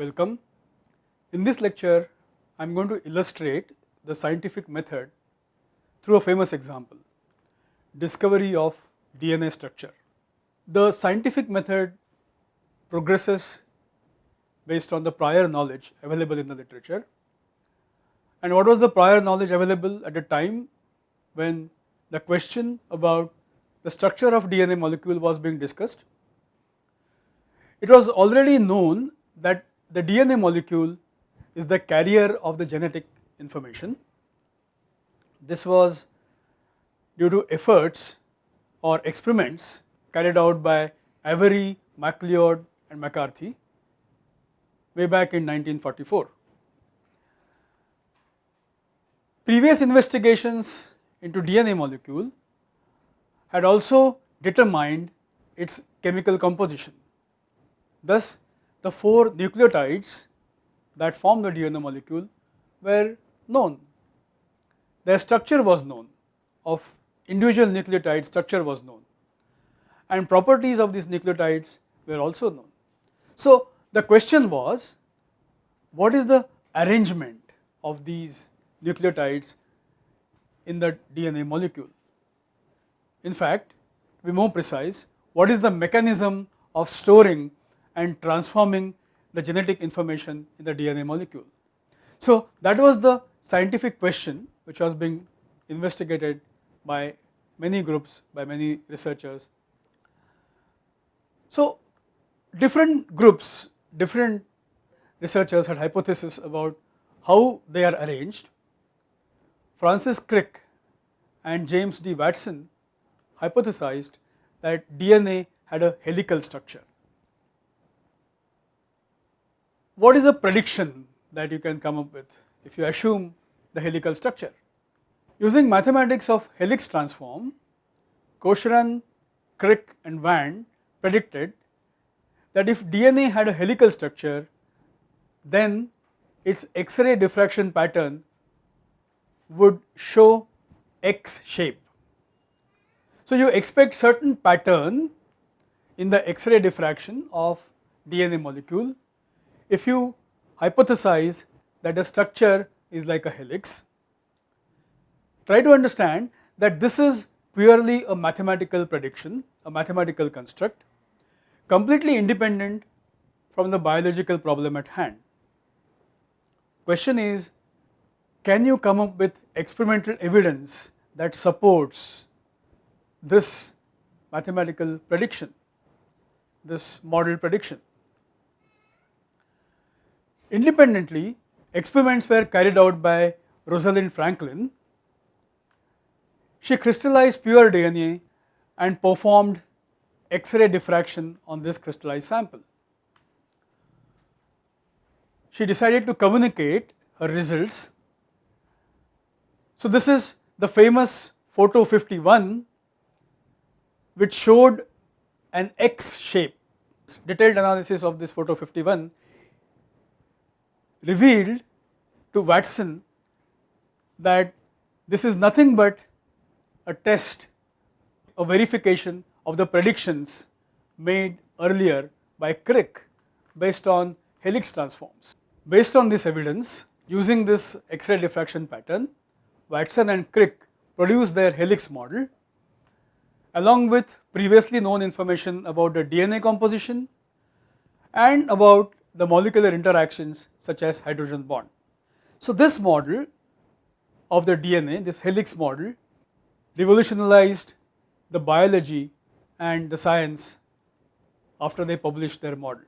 Welcome. In this lecture, I am going to illustrate the scientific method through a famous example, discovery of DNA structure. The scientific method progresses based on the prior knowledge available in the literature. And what was the prior knowledge available at the time when the question about the structure of DNA molecule was being discussed? It was already known that the DNA molecule is the carrier of the genetic information. This was due to efforts or experiments carried out by Avery, MacLeod and McCarthy way back in 1944. Previous investigations into DNA molecule had also determined its chemical composition. Thus, the 4 nucleotides that form the DNA molecule were known. Their structure was known of individual nucleotide structure was known and properties of these nucleotides were also known. So, the question was what is the arrangement of these nucleotides in the DNA molecule. In fact, to be more precise, what is the mechanism of storing and transforming the genetic information in the DNA molecule. So, that was the scientific question which was being investigated by many groups, by many researchers. So, different groups, different researchers had hypotheses about how they are arranged. Francis Crick and James D. Watson hypothesized that DNA had a helical structure what is a prediction that you can come up with if you assume the helical structure? Using mathematics of helix transform, Cochran, Crick and Vand predicted that if DNA had a helical structure, then its X-ray diffraction pattern would show X shape. So, you expect certain pattern in the X-ray diffraction of DNA molecule if you hypothesize that a structure is like a helix, try to understand that this is purely a mathematical prediction, a mathematical construct completely independent from the biological problem at hand. Question is can you come up with experimental evidence that supports this mathematical prediction, this model prediction. Independently, experiments were carried out by Rosalind Franklin. She crystallized pure DNA and performed X-ray diffraction on this crystallized sample. She decided to communicate her results. So, this is the famous photo 51 which showed an X shape. Detailed analysis of this photo 51 revealed to Watson that this is nothing but a test, a verification of the predictions made earlier by Crick based on helix transforms. Based on this evidence, using this X-ray diffraction pattern, Watson and Crick produced their helix model along with previously known information about the DNA composition and about the molecular interactions such as hydrogen bond. So, this model of the DNA, this helix model revolutionized the biology and the science after they published their model.